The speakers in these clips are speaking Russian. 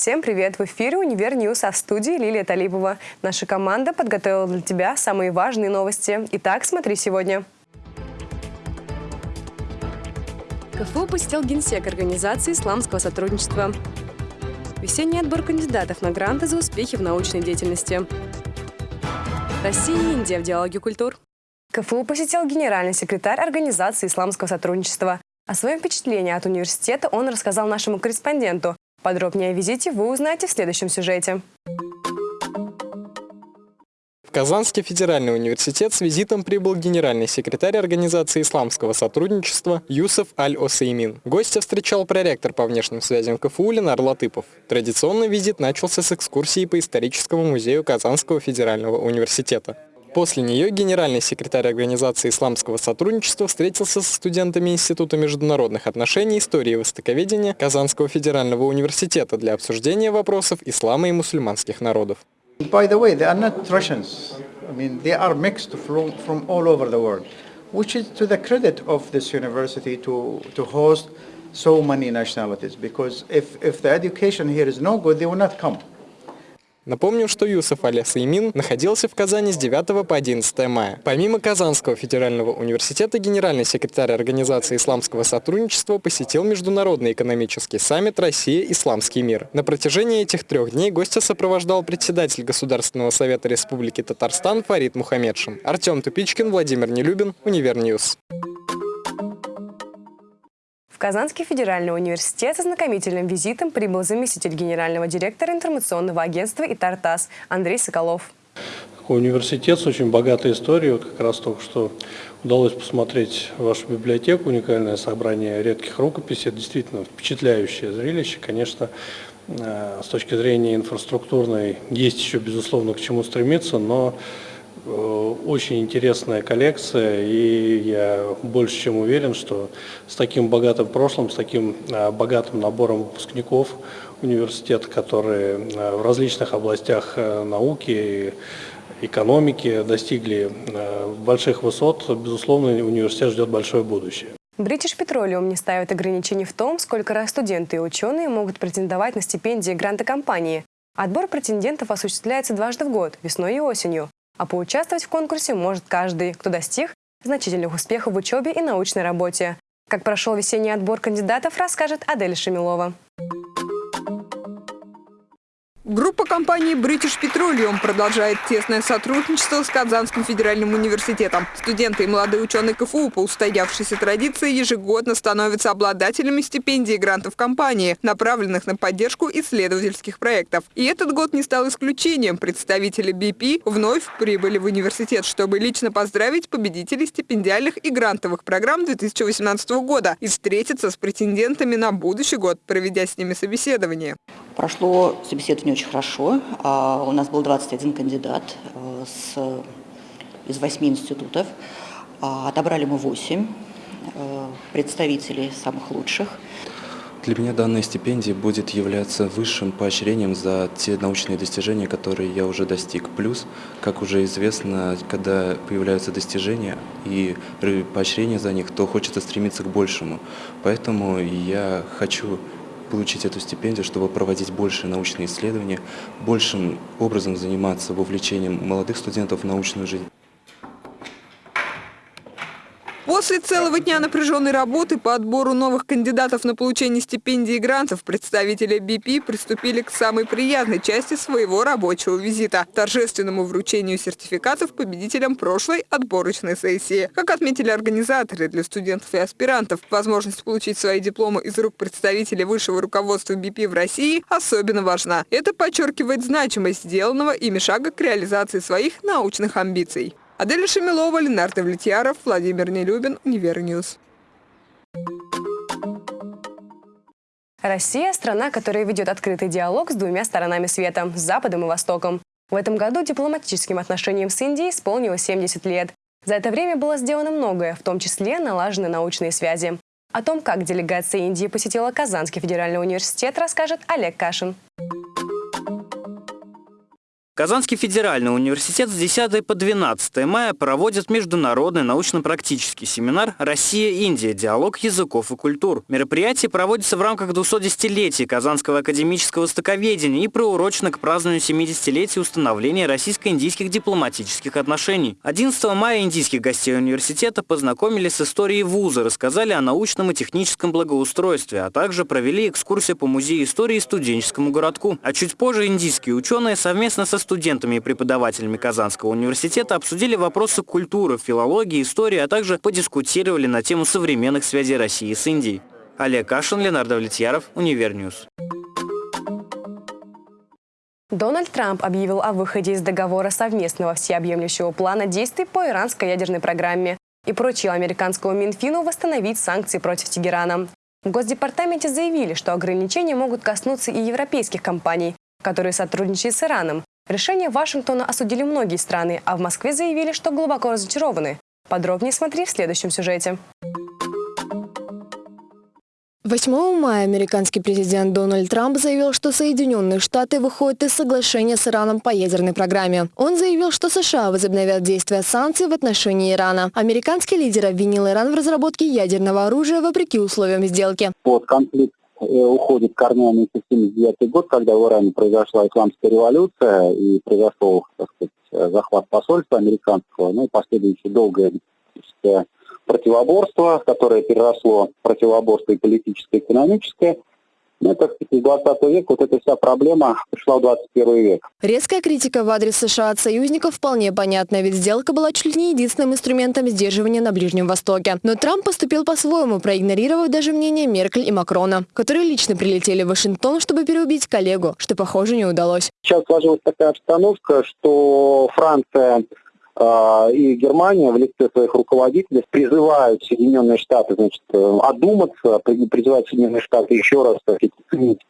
Всем привет! В эфире «Универ News», а в студии Лилия Талибова. Наша команда подготовила для тебя самые важные новости. Итак, смотри сегодня. КФУ посетил генсек Организации исламского сотрудничества. Весенний отбор кандидатов на гранты за успехи в научной деятельности. Россия и Индия в диалоге культур. КФУ посетил генеральный секретарь Организации исламского сотрудничества. О своем впечатлении от университета он рассказал нашему корреспонденту. Подробнее о визите вы узнаете в следующем сюжете. В Казанский федеральный университет с визитом прибыл генеральный секретарь Организации исламского сотрудничества Юсеф Аль-Осеймин. Гостя встречал проректор по внешним связям КФУ Ленар Латыпов. Традиционный визит начался с экскурсии по историческому музею Казанского федерального университета. После нее генеральный секретарь Организации исламского сотрудничества встретился со студентами Института международных отношений, истории и востоковедения Казанского федерального университета для обсуждения вопросов ислама и мусульманских народов. Which is to the credit of this university to, to host so many nationalities. Because if, if the education here is no good, they will not come. Напомним, что Юсуф аль-Усаймин находился в Казани с 9 по 11 мая. Помимо Казанского федерального университета, генеральный секретарь Организации исламского сотрудничества посетил Международный экономический саммит «Россия. Исламский мир». На протяжении этих трех дней гостя сопровождал председатель Государственного совета Республики Татарстан Фарид Мухаммедшин. Артем Тупичкин, Владимир Нелюбин, Univer News. Казанский федеральный университет с знакомительным визитом прибыл заместитель генерального директора информационного агентства «Итартас» Андрей Соколов. Университет с очень богатой историей. Вот как раз только что удалось посмотреть вашу библиотеку, уникальное собрание редких рукописей. Это действительно впечатляющее зрелище. Конечно, э, с точки зрения инфраструктурной есть еще, безусловно, к чему стремиться, но очень интересная коллекция, и я больше чем уверен, что с таким богатым прошлым, с таким э, богатым набором выпускников университета, которые э, в различных областях науки и экономики достигли больших высот, безусловно, университет ждет большое будущее. British Petroleum не ставит ограничений в том, сколько раз студенты и ученые могут претендовать на стипендии гранта компании. Отбор претендентов осуществляется дважды в год, весной и осенью а поучаствовать в конкурсе может каждый, кто достиг значительных успехов в учебе и научной работе. Как прошел весенний отбор кандидатов, расскажет Адель Шамилова. Группа компании British Petroleum продолжает тесное сотрудничество с Казанским федеральным университетом. Студенты и молодые ученые КФУ по устоявшейся традиции ежегодно становятся обладателями стипендий и грантов компании, направленных на поддержку исследовательских проектов. И этот год не стал исключением. Представители BP вновь прибыли в университет, чтобы лично поздравить победителей стипендиальных и грантовых программ 2018 года и встретиться с претендентами на будущий год, проведя с ними собеседование. Прошло собеседование очень хорошо. А, у нас был 21 кандидат э, с, из 8 институтов. А, отобрали мы 8 э, представителей самых лучших. Для меня данная стипендия будет являться высшим поощрением за те научные достижения, которые я уже достиг. Плюс, как уже известно, когда появляются достижения и поощрение за них, то хочется стремиться к большему. Поэтому я хочу получить эту стипендию, чтобы проводить больше научные исследования, большим образом заниматься вовлечением молодых студентов в научную жизнь. После целого дня напряженной работы по отбору новых кандидатов на получение стипендий и грантов представители BP приступили к самой приятной части своего рабочего визита – торжественному вручению сертификатов победителям прошлой отборочной сессии. Как отметили организаторы для студентов и аспирантов, возможность получить свои дипломы из рук представителей высшего руководства BP в России особенно важна. Это подчеркивает значимость сделанного ими шага к реализации своих научных амбиций. Адель Шамилова, Ленар Давлетьяров, Владимир Нелюбин, Univer News. Россия – страна, которая ведет открытый диалог с двумя сторонами света – Западом и Востоком. В этом году дипломатическим отношениям с Индией исполнилось 70 лет. За это время было сделано многое, в том числе налажены научные связи. О том, как делегация Индии посетила Казанский федеральный университет, расскажет Олег Кашин. Казанский федеральный университет с 10 по 12 мая проводит международный научно-практический семинар «Россия-Индия. Диалог языков и культур». Мероприятие проводится в рамках 210-летия Казанского академического востоковедения и приурочено к празднованию 70-летия установления российско-индийских дипломатических отношений. 11 мая индийских гостей университета познакомились с историей вуза, рассказали о научном и техническом благоустройстве, а также провели экскурсию по музею истории и студенческому городку. А чуть позже индийские ученые совместно со студентами и преподавателями Казанского университета обсудили вопросы культуры, филологии, истории, а также подискутировали на тему современных связей России с Индией. Олег Кашин, Ленар Давлетьяров, Univer News. Дональд Трамп объявил о выходе из договора совместного всеобъемлющего плана действий по иранской ядерной программе и поручил американскому Минфину восстановить санкции против Тегерана. В Госдепартаменте заявили, что ограничения могут коснуться и европейских компаний, которые сотрудничают с Ираном, Решение Вашингтона осудили многие страны, а в Москве заявили, что глубоко разочарованы. Подробнее смотри в следующем сюжете. 8 мая американский президент Дональд Трамп заявил, что Соединенные Штаты выходят из соглашения с Ираном по ядерной программе. Он заявил, что США возобновят действия санкций в отношении Ирана. Американский лидер обвинил Иран в разработке ядерного оружия вопреки условиям сделки. Под конфликт уходит корнями в 79 год, когда в Иране произошла исламская революция и произошел, так сказать, захват посольства американского, ну и последующее долгое противоборство, которое переросло в противоборство и политическое, и экономическое. Ну, так сказать, из 20 века вот эта вся проблема пришла в 21 век. Резкая критика в адрес США от союзников вполне понятна, ведь сделка была чуть ли не единственным инструментом сдерживания на Ближнем Востоке. Но Трамп поступил по-своему, проигнорировав даже мнение Меркель и Макрона, которые лично прилетели в Вашингтон, чтобы переубить коллегу, что, похоже, не удалось. Сейчас сложилась такая обстановка, что Франция и Германия в лице своих руководителей призывают Соединенные Штаты значит, э, одуматься, призывают Соединенные Штаты еще раз так сказать, ценить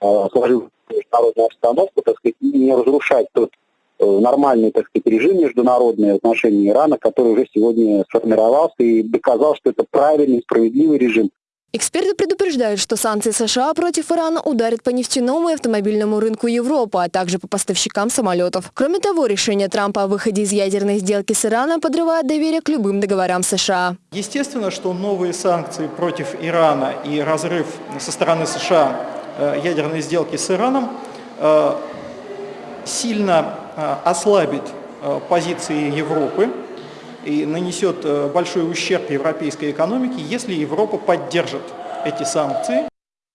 а, сложившуюся международную обстановку так сказать, и не разрушать тот э, нормальный так сказать, режим международный в отношении Ирана, который уже сегодня сформировался и доказал, что это правильный, справедливый режим, Эксперты предупреждают, что санкции США против Ирана ударят по нефтяному и автомобильному рынку Европы, а также по поставщикам самолетов. Кроме того, решение Трампа о выходе из ядерной сделки с Ираном подрывает доверие к любым договорам США. Естественно, что новые санкции против Ирана и разрыв со стороны США э, ядерной сделки с Ираном э, сильно э, ослабит позиции Европы и нанесет э, большой ущерб европейской экономике, если Европа поддержит эти санкции.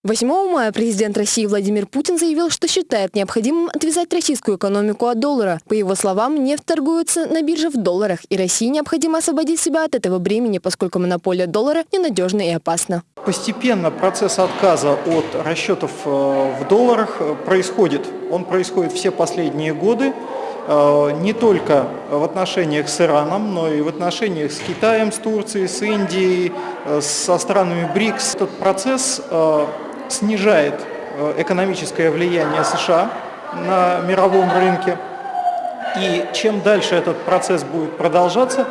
8 мая президент России Владимир Путин заявил, что считает необходимым отвязать российскую экономику от доллара. По его словам, нефть торгуется на бирже в долларах, и России необходимо освободить себя от этого бремени, поскольку монополия доллара ненадежна и опасна. Постепенно процесс отказа от расчетов э, в долларах э, происходит. Он происходит все последние годы. Э, не только в отношениях с Ираном, но и в отношениях с Китаем, с Турцией, с Индией, э, со странами БРИКС. Этот процесс э, снижает экономическое влияние США на мировом рынке. И чем дальше этот процесс будет продолжаться,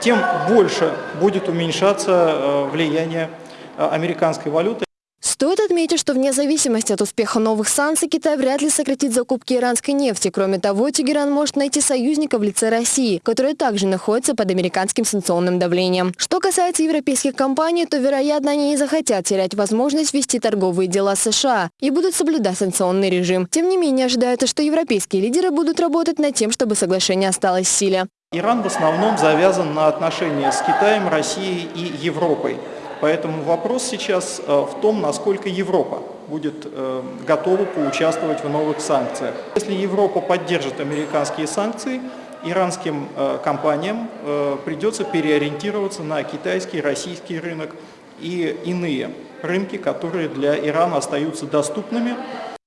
тем больше будет уменьшаться влияние американской валюты. Стоит отметить, что вне зависимости от успеха новых санкций Китай вряд ли сократит закупки иранской нефти. Кроме того, Тегеран может найти союзника в лице России, которая также находится под американским санкционным давлением. Что касается европейских компаний, то, вероятно, они не захотят терять возможность вести торговые дела с США и будут соблюдать санкционный режим. Тем не менее, ожидается, что европейские лидеры будут работать над тем, чтобы соглашение осталось в силе. Иран в основном завязан на отношения с Китаем, Россией и Европой. Поэтому вопрос сейчас э, в том, насколько Европа будет э, готова поучаствовать в новых санкциях. Если Европа поддержит американские санкции, иранским э, компаниям придется переориентироваться на китайский, российский рынок и иные рынки, которые для Ирана остаются доступными.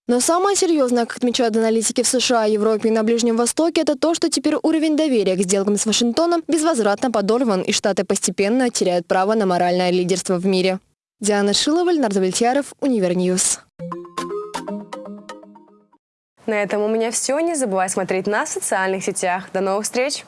Но самое серьезное, как отмечают аналитики в США, Европе и на Ближнем Востоке, это то, что теперь уровень доверия к сделкам с Вашингтоном безвозвратно подорван, и Штаты постепенно теряют право на моральное лидерство в мире. Диана Шилова, Ленар Давлетьяров, Univer News. На этом у меня все. Не забывайте смотреть нас в социальных сетях. До новых встреч!